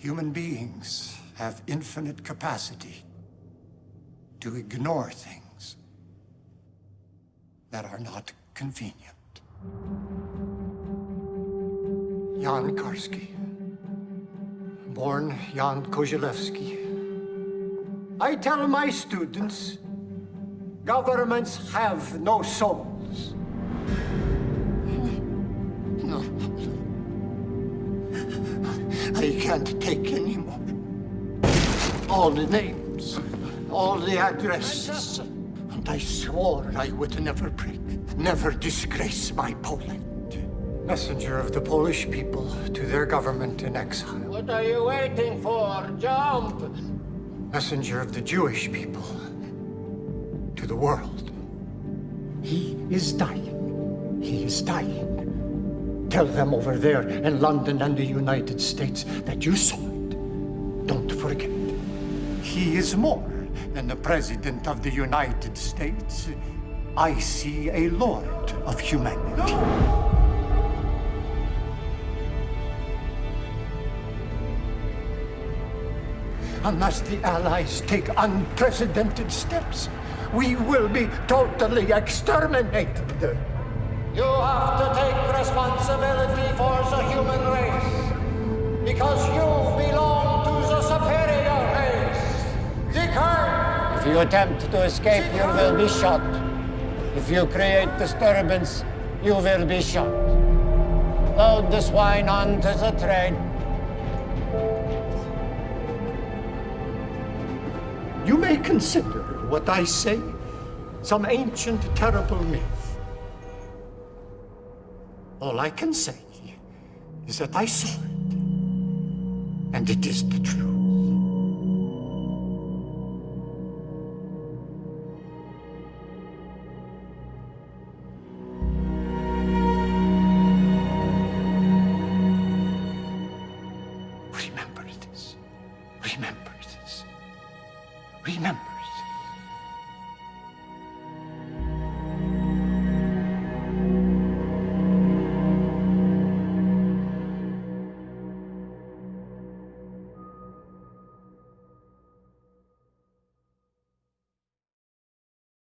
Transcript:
Human beings have infinite capacity to ignore things that are not convenient. Jan Karski, born Jan Kozielewski. I tell my students, governments have no souls. I can't take anymore. All the names, all the addresses. And I swore I would never break, never disgrace my Poland. Messenger of the Polish people to their government in exile. What are you waiting for? Jump! Messenger of the Jewish people to the world. He is dying. He is dying. Tell them over there in London and the United States that you saw it. Don't forget. He is more than the President of the United States. I see a Lord of humanity. Unless the Allies take unprecedented steps, we will be totally exterminated. You have to Because you belong to the superior race. The Kern. If you attempt to escape, you will be shot. If you create disturbance, you will be shot. Load the swine onto the train. You may consider what I say some ancient, terrible myth. All I can say is that I saw it, and it is the truth. Remember this. Remember this. Remember.